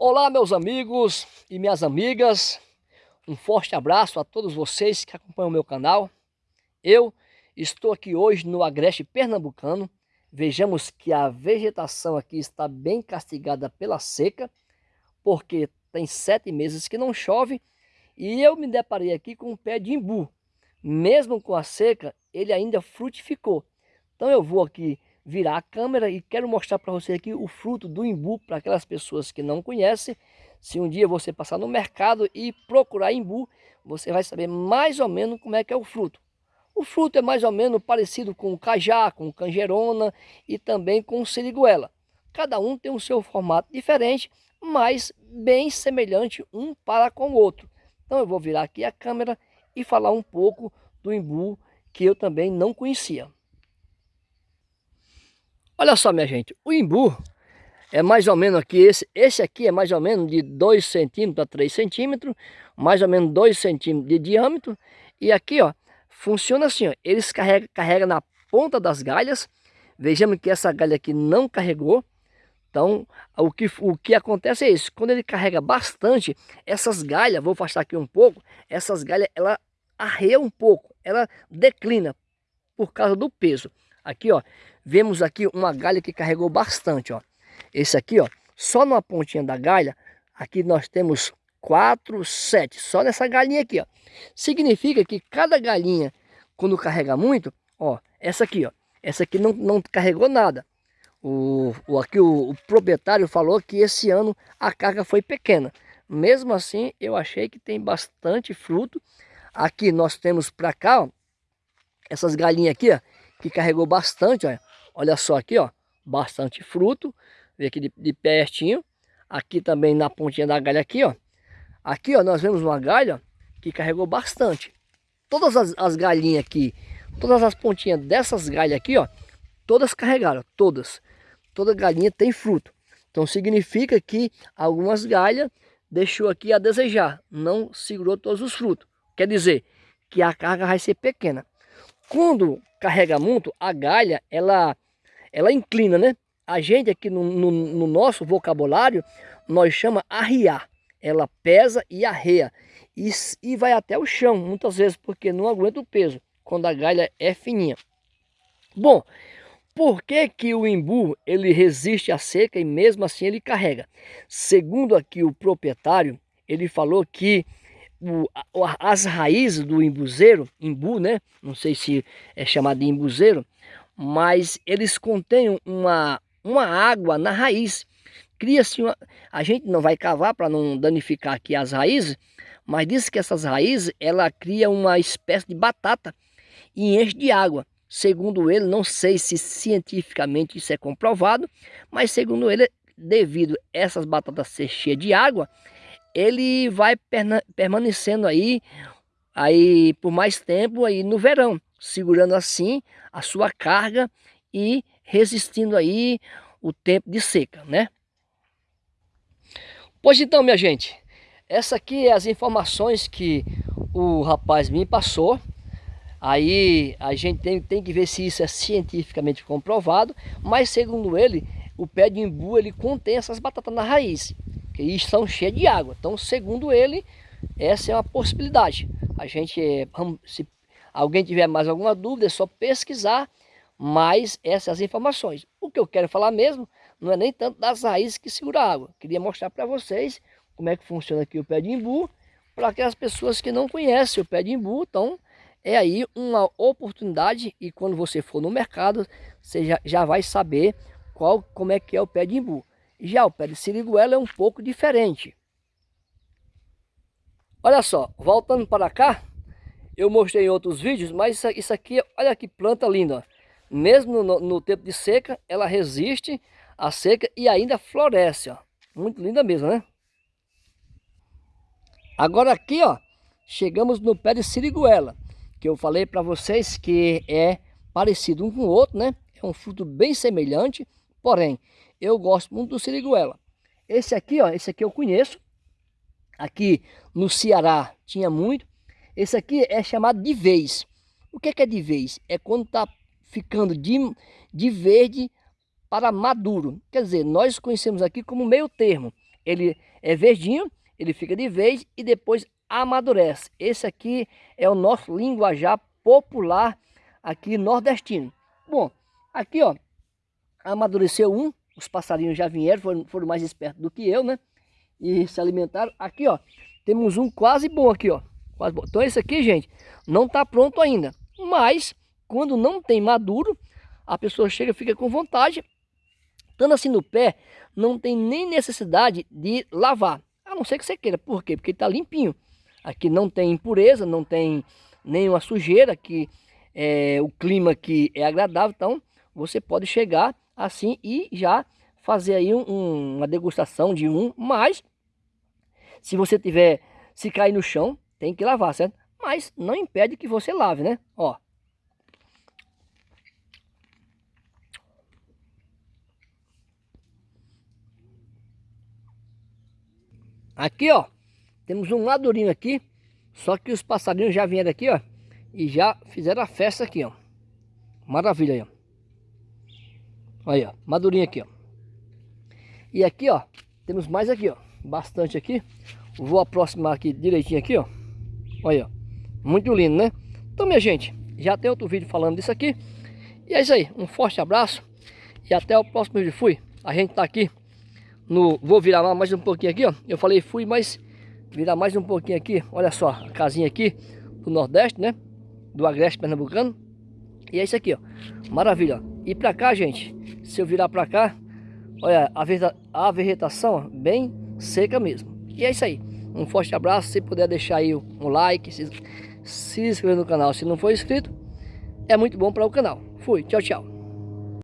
Olá meus amigos e minhas amigas, um forte abraço a todos vocês que acompanham o meu canal. Eu estou aqui hoje no Agreste Pernambucano, vejamos que a vegetação aqui está bem castigada pela seca, porque tem sete meses que não chove, e eu me deparei aqui com um pé de imbu. Mesmo com a seca, ele ainda frutificou. Então eu vou aqui virar a câmera e quero mostrar para você aqui o fruto do imbu para aquelas pessoas que não conhecem. Se um dia você passar no mercado e procurar imbu, você vai saber mais ou menos como é que é o fruto. O fruto é mais ou menos parecido com o cajá, com canjerona e também com o siriguela. Cada um tem o seu formato diferente, mas bem semelhante um para com o outro. Então eu vou virar aqui a câmera e falar um pouco do imbu que eu também não conhecia. Olha só, minha gente, o imbu é mais ou menos aqui, esse, esse aqui é mais ou menos de 2 centímetros a 3 centímetros, mais ou menos 2 centímetros de diâmetro. E aqui, ó, funciona assim, ó, eles carregam carrega na ponta das galhas. Vejamos que essa galha aqui não carregou. Então, o que, o que acontece é isso, quando ele carrega bastante, essas galhas, vou afastar aqui um pouco, essas galhas, ela arreia um pouco, ela declina por causa do peso. Aqui, ó, vemos aqui uma galha que carregou bastante, ó. Esse aqui, ó, só numa pontinha da galha, aqui nós temos quatro, sete, só nessa galinha aqui, ó. Significa que cada galinha, quando carrega muito, ó, essa aqui, ó, essa aqui não, não carregou nada. O, o, aqui o, o proprietário falou que esse ano a carga foi pequena. Mesmo assim, eu achei que tem bastante fruto. Aqui nós temos para cá, ó, essas galinhas aqui, ó, que carregou bastante, olha. Olha só aqui, ó, bastante fruto. Vê aqui de, de pertinho. Aqui também na pontinha da galha aqui, ó. Aqui, ó, nós vemos uma galha que carregou bastante. Todas as, as galinhas aqui, todas as pontinhas dessas galhas aqui, ó, todas carregaram, todas. Toda galinha tem fruto. Então significa que algumas galhas deixou aqui a desejar, não segurou todos os frutos. Quer dizer que a carga vai ser pequena. Quando carrega muito, a galha, ela, ela inclina, né? A gente aqui no, no, no nosso vocabulário, nós chama arriar. Ela pesa e arreia. E, e vai até o chão, muitas vezes, porque não aguenta o peso, quando a galha é fininha. Bom, por que, que o imbu ele resiste à seca e mesmo assim ele carrega? Segundo aqui o proprietário, ele falou que o, as raízes do imbuzeiro, imbu, né? Não sei se é chamado de imbuzeiro, mas eles contêm uma, uma água na raiz. Cria-se uma... A gente não vai cavar para não danificar aqui as raízes, mas diz que essas raízes, ela cria uma espécie de batata e enche de água. Segundo ele, não sei se cientificamente isso é comprovado, mas segundo ele, devido a essas batatas ser cheias de água, ele vai permanecendo aí, aí por mais tempo aí no verão, segurando assim a sua carga e resistindo aí o tempo de seca, né? Pois então, minha gente, essa aqui é as informações que o rapaz me passou. Aí a gente tem, tem que ver se isso é cientificamente comprovado, mas segundo ele, o pé de imbu ele contém essas batatas na raiz e estão cheias de água. Então, segundo ele, essa é uma possibilidade. A gente, se alguém tiver mais alguma dúvida, é só pesquisar mais essas informações. O que eu quero falar mesmo não é nem tanto das raízes que seguram a água. Queria mostrar para vocês como é que funciona aqui o pé de imbu, para aquelas pessoas que não conhecem o pé de imbu, então é aí uma oportunidade e quando você for no mercado, você já, já vai saber qual, como é que é o pé de imbu. Já o pé de siriguela é um pouco diferente. Olha só, voltando para cá, eu mostrei em outros vídeos, mas isso aqui, olha que planta linda. Mesmo no, no tempo de seca, ela resiste à seca e ainda floresce. Ó. Muito linda mesmo, né? Agora aqui, ó, chegamos no pé de siriguela, que eu falei para vocês que é parecido um com o outro, né? É um fruto bem semelhante, porém, eu gosto muito do siriguela. Esse aqui, ó, esse aqui eu conheço. Aqui no Ceará tinha muito. Esse aqui é chamado de vez. O que é, que é de vez? É quando está ficando de, de verde para maduro. Quer dizer, nós conhecemos aqui como meio termo ele é verdinho, ele fica de vez e depois amadurece. Esse aqui é o nosso linguajar popular aqui nordestino. Bom, aqui ó, amadureceu um, os passarinhos já vieram, foram, foram mais espertos do que eu, né? E se alimentaram. Aqui ó, temos um quase bom aqui ó. Quase bom. Então esse aqui, gente, não está pronto ainda. Mas, quando não tem maduro, a pessoa chega fica com vontade. Estando assim no pé, não tem nem necessidade de lavar. A não ser que você queira. Por quê? Porque está limpinho. Aqui não tem impureza, não tem nenhuma sujeira, que é, o clima aqui é agradável. Então, você pode chegar assim e já fazer aí um, um, uma degustação de um. Mas, se você tiver, se cair no chão, tem que lavar, certo? Mas não impede que você lave, né? Ó. Aqui, ó, temos um madurinho aqui, só que os passarinhos já vieram aqui, ó, e já fizeram a festa aqui, ó. Maravilha aí, ó. Aí, ó, madurinho aqui, ó. E aqui, ó, temos mais aqui, ó, bastante aqui. Vou aproximar aqui direitinho aqui, ó. Olha. Muito lindo, né? Então, minha gente, já tem outro vídeo falando disso aqui. E é isso aí. Um forte abraço. E até o próximo vídeo. Fui. A gente tá aqui no... Vou virar mais um pouquinho aqui, ó. Eu falei fui, mas virar mais um pouquinho aqui. Olha só, a casinha aqui do Nordeste, né? Do Agreste Pernambucano. E é isso aqui, ó. Maravilha. E pra cá, gente, se eu virar pra cá, olha, a vegetação ó, bem seca mesmo. E é isso aí. Um forte abraço. Se puder deixar aí um like, se, se inscrever no canal se não for inscrito, é muito bom para o canal. Fui, tchau, tchau.